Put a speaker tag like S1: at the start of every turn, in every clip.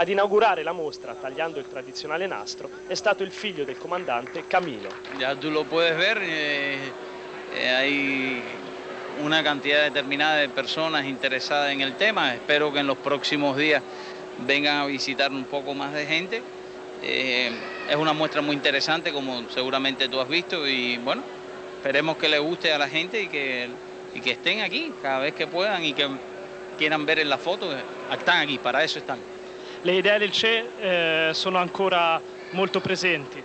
S1: Ad inaugurare la mostra, tagliando il tradizionale nastro, è stato il figlio del comandante Camilo.
S2: Ya tú lo puedes ver, eh, eh, hay una cantidad determinada de personas interesadas en el tema. Espero que en los próximos días vengan a visitar un poco más de gente. Eh, es una muestra muy interesante, como seguramente tú has visto, y bueno, esperemos que le guste a la gente y que, y que estén aquí cada vez que puedan y que quieran ver en la foto. Están aquí, para eso están.
S1: Le idee del Che eh, sono ancora molto presenti.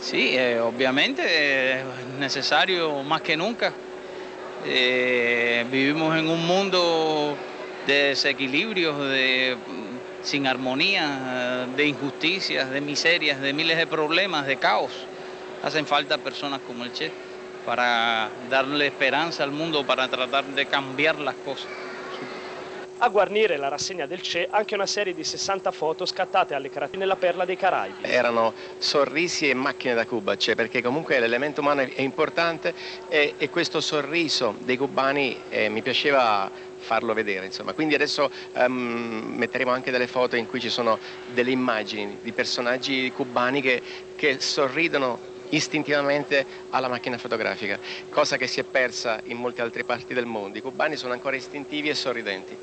S2: Sí, eh, obviamente es necesario más que nunca. Eh, vivimos en un mundo de desequilibrios, de, sin armonía, de injusticias, de miserias, de miles de problemas, de caos. Hacen falta personas como el Che para darle esperanza al mundo, para tratar de cambiar las cosas.
S1: A guarnire la rassegna del CE anche una serie di 60 foto scattate alle carate nella perla dei Caraibi.
S3: Erano sorrisi e macchine da Cuba, cioè perché comunque l'elemento umano è importante e, e questo sorriso dei cubani eh, mi piaceva farlo vedere insomma. quindi adesso um, metteremo anche delle foto in cui ci sono delle immagini di personaggi cubani che, che sorridono istintivamente alla macchina fotografica, cosa che si è persa in molte altre parti del mondo. I cubani sono ancora istintivi e sorridenti.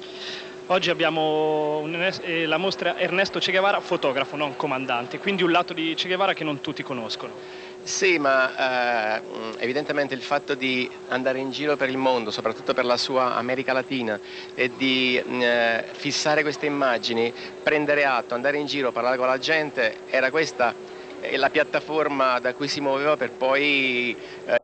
S1: Oggi abbiamo un, eh, la mostra Ernesto Che Guevara, fotografo, non comandante, quindi un lato di Che Guevara che non tutti conoscono.
S3: Sì, ma eh, evidentemente il fatto di andare in giro per il mondo, soprattutto per la sua America Latina, e di eh, fissare queste immagini, prendere atto, andare in giro, parlare con la gente, era questa la piattaforma da cui si muoveva per poi eh,